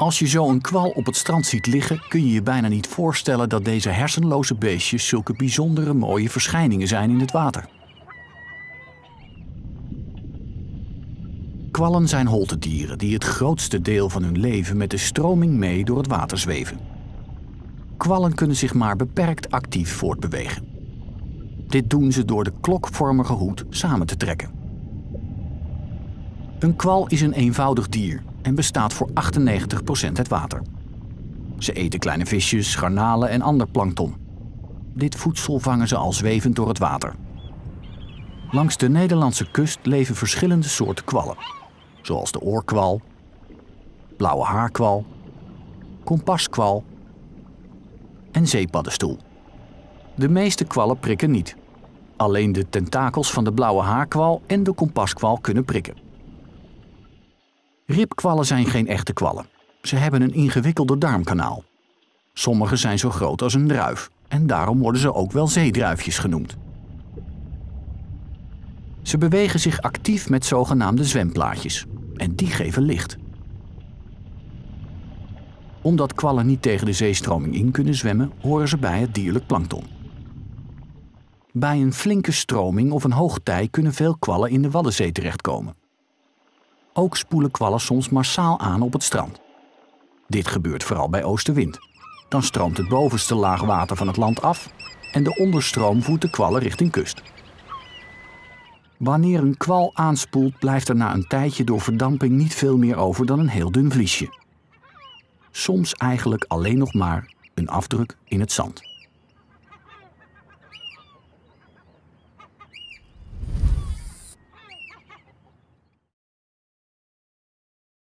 Als je zo een kwal op het strand ziet liggen, kun je je bijna niet voorstellen dat deze hersenloze beestjes zulke bijzondere mooie verschijningen zijn in het water. Kwallen zijn holtedieren die het grootste deel van hun leven met de stroming mee door het water zweven. Kwallen kunnen zich maar beperkt actief voortbewegen. Dit doen ze door de klokvormige hoed samen te trekken. Een kwal is een eenvoudig dier en bestaat voor 98% uit water. Ze eten kleine visjes, garnalen en ander plankton. Dit voedsel vangen ze al zwevend door het water. Langs de Nederlandse kust leven verschillende soorten kwallen, zoals de oorkwal, blauwe haarkwal, kompaskwal en zeepaddenstoel. De meeste kwallen prikken niet. Alleen de tentakels van de blauwe haarkwal en de kompaskwal kunnen prikken. Ribkwallen zijn geen echte kwallen. Ze hebben een ingewikkelder darmkanaal. Sommige zijn zo groot als een druif en daarom worden ze ook wel zeedruifjes genoemd. Ze bewegen zich actief met zogenaamde zwemplaatjes en die geven licht. Omdat kwallen niet tegen de zeestroming in kunnen zwemmen, horen ze bij het dierlijk plankton. Bij een flinke stroming of een hoogtij kunnen veel kwallen in de Waddenzee terechtkomen. Ook spoelen kwallen soms massaal aan op het strand. Dit gebeurt vooral bij oostenwind. Dan stroomt het bovenste laag water van het land af en de onderstroom voert de kwallen richting kust. Wanneer een kwal aanspoelt, blijft er na een tijdje door verdamping niet veel meer over dan een heel dun vliesje. Soms eigenlijk alleen nog maar een afdruk in het zand.